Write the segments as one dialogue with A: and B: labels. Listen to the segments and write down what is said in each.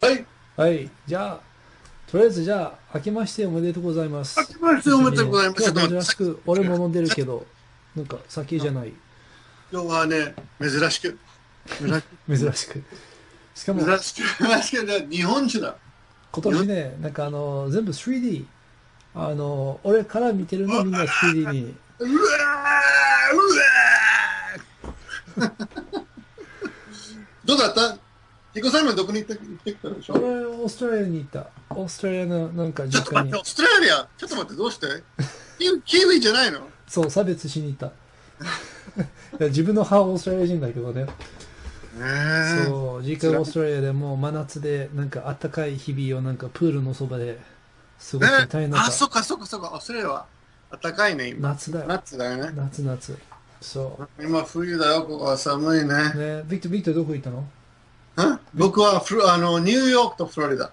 A: はい。
B: はい。じゃあ、とりあえずじゃあ、明けましておめでとうございます。
A: 明けましておめでとうございます
B: 今日は珍しく、俺も飲んでるけど、なんか酒じゃない。
A: 今日はね、珍しく。珍
B: 珍しく。しかも、
A: 珍しく、珍しくね、日本酒だ。
B: 今年ね、なんかあの、全部 3D。あの、俺から見てるのみんな 3D に。
A: うわーうわー どうだった？ヒコさんはどこに行って行ってきたでしょ？
B: 俺、オーストラリアに行った。オーストラリアのなんか実家に
A: ちょっと待って、オ。ーストラリア？ちょっと待って、どうして？キウイじゃないの？
B: そう、差別しに行った。いや自分の母はオーストラリア人だけどね。
A: え
B: そう、実家がオーストラリアでもう真夏で、なんか暖かい日々をなんかプールのそばで過ごして大変だ
A: あ、
B: った。
A: そっかそっかそっか、オーストラリアは暖かいね、今。
B: 夏だよ。
A: 夏だよね。
B: 夏夏。そ
A: 今冬だよ、ここは寒いね。
B: う。ね、ビクトル、ビクトルどこ行ったの？
A: ん僕はフロあのニューヨークとフロリダ。
B: あ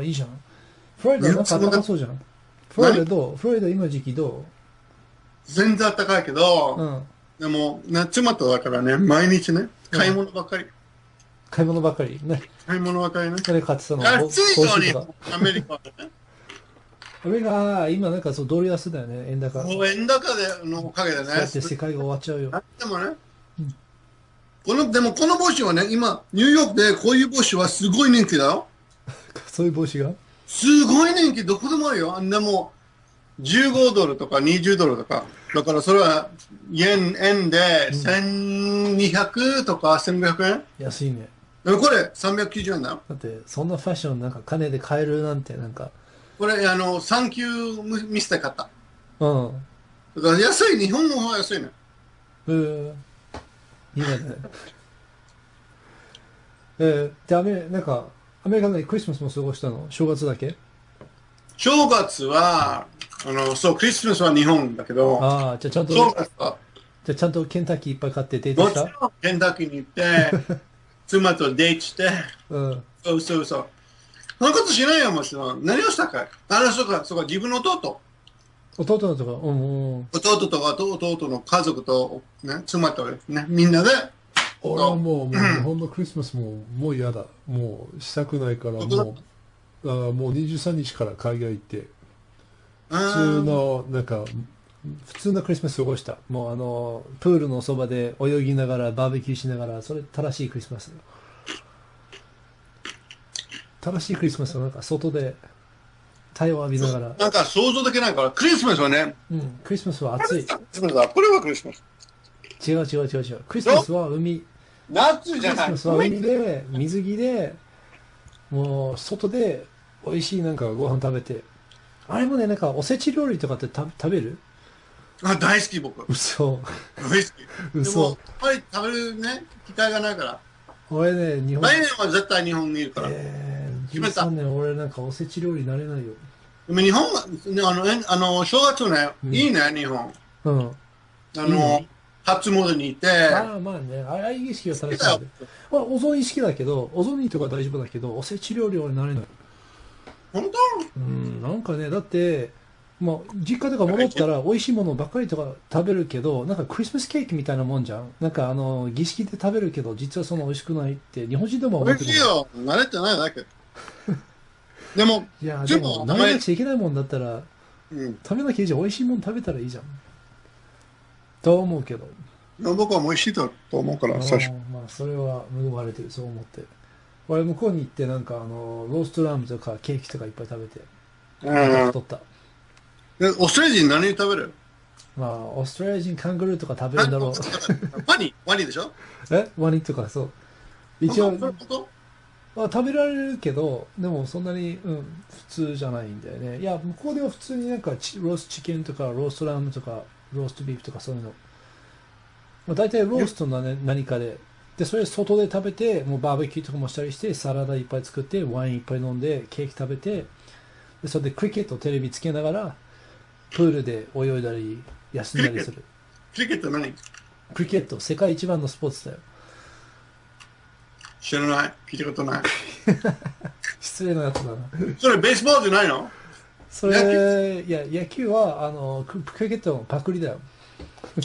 B: あ、いいじゃん。フロリダなんか暖かそうじゃん。フロリダどう？フロリダ今時期ど
A: 全然暖かいけど、
B: ううん。
A: でも夏まただからね、毎日ね、買い物ばっかり。
B: 買い物ばっかり？ね。
A: 買い物ばっかりね。
B: 誰買ってたの？
A: 安いのにアメリカはね。
B: アメリカ、あー今なんかそう、ドル安だよね、円高。
A: もう円高でのおかげでね。
B: だって世界が終わっちゃうよ。
A: でもね、この、でもこの帽子はね、今、ニューヨークでこういう帽子はすごい人気だよ。
B: そういう帽子が？
A: すごい人気、どこでもあるよ。でも、15ドルとか20ドルとか。だからそれは、円、円で1200とか1500円？
B: 安いね。
A: でもこれ390円だよ。
B: だって、そんなファッションなんか金で買えるなんて、なんか、
A: これ、あの、3級ミスで買った。
B: うん。
A: だから安い、日本の方が安いね。
B: えー、いいね。えー、で、アメリなんか、アメリカでクリスマスも過ごしたの？正月だけ？
A: 正月は、あの、そう、クリスマスは日本だけど、
B: ああ、じゃあちゃんと、
A: 正月は、
B: じゃあちゃんとケンタッキーいっぱい買ってデート
A: もち
B: した
A: ろんケンタッキーに行って、妻とデートして、
B: うん。
A: そうそうそう。そんなことしないよ、もちろん。何をしたかいあの、そうか、そうか、自分の弟。
B: 弟のとか、うんうん。
A: 弟とかと弟の家族と、ね、妻とね、みんなで、
C: 俺はもう、もう日本のクリスマスももう嫌だ。もうしたくないから、もう、あもう23日から海外行って、
A: 普
C: 普通の、なんか、
B: 普通のクリスマス過ごした。もうあの、プールのそばで泳ぎながら、バーベキューしながら、それ正しいクリスマス。正しいクリスマスはなんか外で太陽を浴びながら、
A: なんか想像できないから、クリスマスはね、
B: うん、クリスマスは暑い。
A: クリスマスだ。これはクリスマス。
B: 違う違う違う違う。クリスマスは海、
A: 夏
B: ク
A: じゃない。
B: リスマスは海で、水着で、もう外で美味しいなんかご飯食べて。あれもね、なんかおせち料理とかってた食べる？
A: あ大好き、僕。
B: 嘘。
A: 大好き。で
B: 嘘
A: も、やっぱり食べるね、機会がないから。
B: 俺ね、日本、
A: 来年は絶対日本にいるから。
B: えー、
A: 決めた
B: 13年俺なんかおせち料理慣れないよ。
A: でも日本は、ね、あの、えあの、正月ね、
B: うん
A: いいね、日本。
B: うん。
A: あの
B: いいね、
A: 初詣に行って、
B: ああ、まあね、ああいう意識は正しいんで。まあ、お雑煮好きだけど、お雑煮とか大丈夫だけど、おせち料理は慣れない。
A: 本
B: うん、なんかね、だって、まあ、実家とか戻ったら美味しいものばっかりとか食べるけど、なんかクリスマスケーキみたいなもんじゃん。なんかあの、儀式で食べるけど、実はそんな美味しくないって、日本人でも
A: 当美
B: 思ってる
A: 味しいよ。慣れてないだけ。でも、
B: いや、
A: でも
B: でも、慣れなくちゃいけないもんだったら、
A: うん。
B: 食べなきゃいいじゃん。美味しいもの食べたらいいじゃん。と思うけど。
A: 僕は美味しいと思うから、最初。
B: うんまあ、それは恵まれてる、そう思って。俺、向こうに行って、なんか、あの、ローストラムとかケーキとかいっぱい食べて、
A: うん
B: 太った。
A: でオーストラリア人何食べる？
B: まあ、オーストラリア人カングルーとか食べるんだろう。
A: ワニワニでしょ？
B: え？ワニとか、そう。一応、あ、食べられるけど、でもそんなに、うん、普通じゃないんだよね。いや、向こうでは普通になんかチローストチキンとか、ローストラムとか、ローストビーフとかそういうの。まあ、大体ローストの、ね、何かで。で、それ外で食べて、もうバーベキューとかもしたりして、サラダいっぱい作って、ワインいっぱい飲んで、ケーキ食べて、でそれでクリケットテレビつけながら、プールで泳いだり、休んだりする。
A: クリケット何
B: クリケット、世界一番のスポーツだよ。
A: 知らない？聞いたことない。
B: 失礼なやつだな。
A: それベースボールじゃないの？
B: それ、いや、野球は、あの、ククリケットのパクリだよ。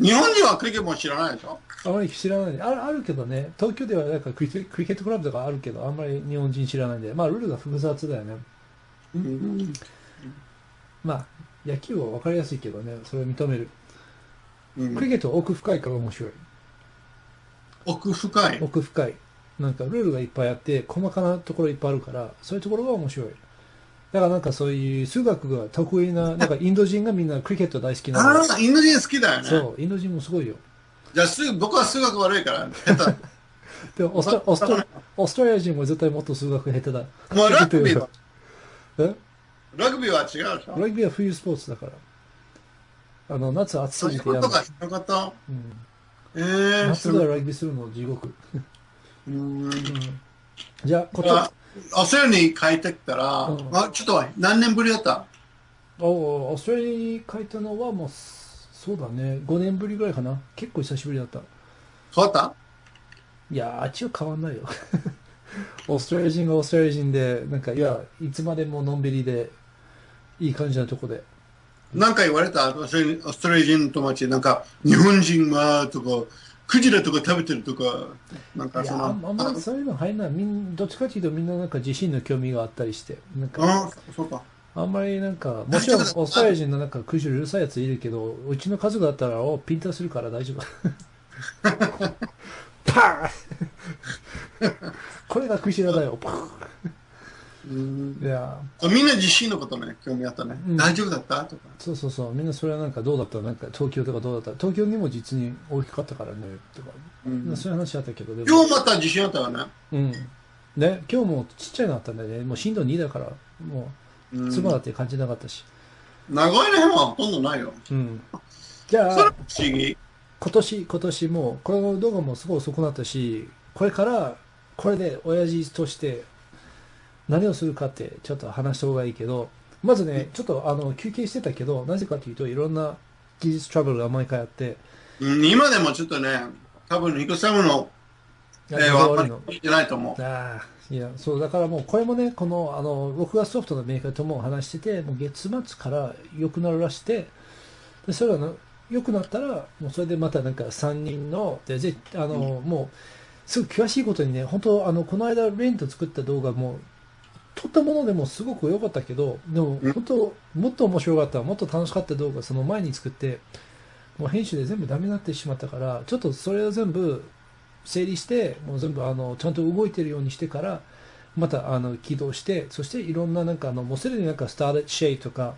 A: 日本人はクリケットも知らないでしょ？
B: あまり知らないあるあるけどね、東京ではなんかクリケクリケットクラブとかあるけど、あんまり日本人知らないんで、まあルールが複雑だよね。
A: うん
B: まあ野球は分かりやすいけどね、それを認める。
A: うん
B: クリケットは奥深いから面白い。
A: 奥深い。
B: 奥深い。なんかルールがいっぱいあって、細かなところいっぱいあるから、そういうところが面白い。だからなんかそういう数学が得意な、なんかインド人がみんなクリケット大好きなの。
A: ああ、インド人好きだよね。
B: そう、インド人もすごいよ。
A: じゃあす僕は数学悪いから、下手。
B: でもオーストオーストオーストラリア人も絶対もっと数学下手だ。
A: もうラグビーは、
B: え？
A: ラグビーは違うでしょ？
B: ラグビーは冬スポーツだから。あの、夏暑
A: そう
B: すぎてやる
A: いうこと。がしなかった。
B: うん
A: えー、
B: 夏でラグビーするの地獄。
A: うん
B: じゃあ、こと、
A: あオーストラリアに帰ってきたら、
B: うん
A: あちょっと何年ぶりだった？
B: おオーストラリアに帰ったのはもう、そうだね、5年ぶりぐらいかな。結構久しぶりだった。
A: 変わった？
B: いやー、あっちは変わんないよ。オーストラリア人がオーストラリア人で、なんか、いや、いつまでものんびりで、いい感じなとこで。
A: なんか言われたオーストラリア人の友達、なんか、日本人はとか、クジラとか食べてるとか、なんかその、
B: あんまりそういうの入んない。みんどっちかというとみんななんか自身の興味があったりして、なんか、
A: あそうか。
B: あんまりなんか、もちろんオーストラリア人のなんかクジラうるさいやついるけど、うちの家族だったら、おピンタするから大丈夫。パーン これがクジラだよ。パー
A: うん
B: ンいや、
A: みんな自身のことね、興味あったね。
B: うん
A: 大丈夫だった？とか。
B: そうそうそう、みんなそれはなんかどうだった？なんか東京とかどうだった？東京にも実に大きかったからね、とか、
A: うん
B: そういう話あったけど、でも
A: 今日また自信あったよね。
B: うん。ね、今日もちっちゃいのあったんだよね。もう震度2だから、も
A: う
B: うん妻だって感じなかったし。
A: 長いの辺はほとんどないよ。
B: うん。じゃあ、
A: 不思議。
B: 今年、今年も、この動画もすごい遅くなったし、これから、これで親父として何をするかってちょっと話した方がいいけど、まずね、ちょっとあの休憩してたけど、なぜかというといろんな技術トラブルが毎回あって、
A: うん今でもちょっとね、多分、ニコサムの、え
B: いや
A: ー、わか
B: 悪い。
A: てないと思う。
B: ああ、いや、そう、だからもう、これもね、この、あの、録画ソフトのメーカーとも話してて、もう月末から良くなるらして、で、それがな良くなったら、もうそれでまたなんか3人の、で、ぜあの、もう、すごく詳しいことにね、本当あの、この間、レント作った動画も、撮ったものでもすごく良かったけど、でも、
A: うん。
B: 本当もっと面白かった、もっと楽しかった動画、その前に作って、もう編集で全部ダメになってしまったから、ちょっとそれを全部整理して、もう全部あのちゃんと動いてるようにしてから、またあの起動して、そしていろんななんかあの、もうすでになんかスターレットシェイとか、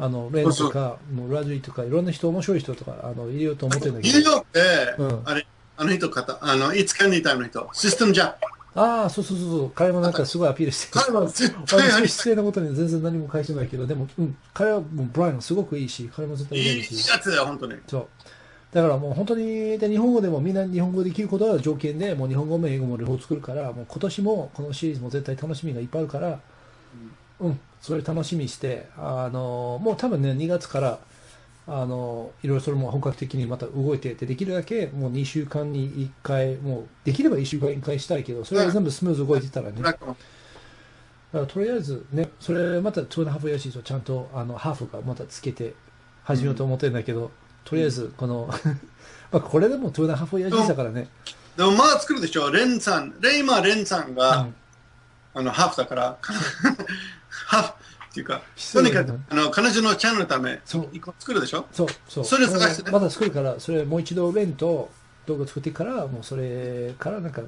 B: あのレンとか、もうラズリーとか、いろんな人、面白い人とかあの入れようと思ってるんだけど、
A: ニューヨークで、
B: うん。
A: あれ、あの人方、あの、いつかにタイムの人、システムジャック。
B: ああ、そうそうそうそう、彼もなんかすごいアピールして
A: 彼は絶対あ
B: 失礼なことに全然何も返してないけど、でも、うん、彼はもうブライアンすごくいいし、彼も絶対
A: いい
B: 入れるし。
A: やつだよ、本当に。
B: そう。だからもう本当に、で、日本語でもみんな日本語できることは条件で、もう日本語も英語も両方作るから、もう今年もこのシリーズも絶対楽しみがいっぱいあるから、うん、それ楽しみにして、あの、もう多分ね、2月から、あの、いろいろそれも本格的にまた動いてて、できるだけもう2週間に1回、もうできれば1週間に1回したいけど、それが全部スムーズ動いてたらね、だからとりあえずね、それまた2 and a half years とちゃんとあのハーフがまたつけて始めようと思ってるんだけど、とりあえずこの、まあこれでも2 and a half years だからね、
A: でもまあ作るでしょ、レンさん、レイマーレンさんが、
B: うん。
A: あの、ハーフだから、ハーフっていうか、
B: 失
A: とにかく、あの、彼女のチャンネルのため、
B: そう。
A: 一個作るでしょ？
B: そうそう。
A: それ探してね。
B: まだ作るからそれもう一度レンと動画作ってからもうそれからなんか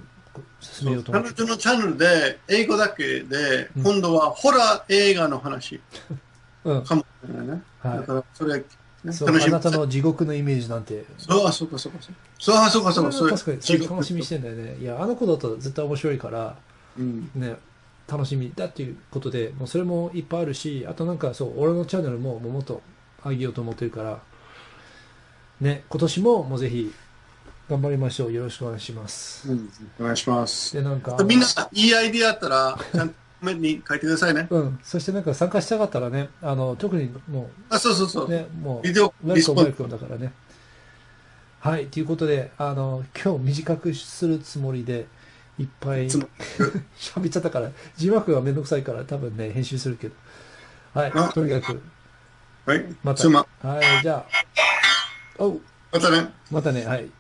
B: 進めようと思
A: 彼女のチャンネルで、英語だけで、
B: うん。
A: 今度はホラー映画の話。
B: うん。
A: かもしれないね。
B: はい。
A: だから、それ、ね
B: そう。
A: 楽しみ。
B: あなたの地獄のイメージなんて。
A: そう、あ、そうか、そうか、そうか。そう、あ、そうか、そうか、
B: 確かにそれ楽しみにしてんだよね。いやあの子だと絶対面白いから。
A: うん。
B: ね楽しみだっていうことでもうそれもいっぱいあるしあとなんかそう俺のチャンネルももっと上げようと思ってるからね今年ももうぜひ頑張りましょうよろしくお願いします
A: うん。お願いします。
B: でなんか
A: みんな、いいアイディアあったら、ちゃんとコメントに書いてくださいね。
B: うん、そしてなんか参加したかったらね、あの特にも
A: あ、そうそうそうう。
B: ね、もう、
A: ビデオ
B: welcome welcome だからね。はい、ということで、あの今日短くするつもりで、いっぱい
A: つも
B: 喋っちゃったから、字幕がめんどくさいから、多分ね、編集するけど。はい
A: あ、
B: とにかく、
A: はい。
B: また。
A: 妻。
B: はい、じゃあ、おう
A: またね。
B: またね、はい。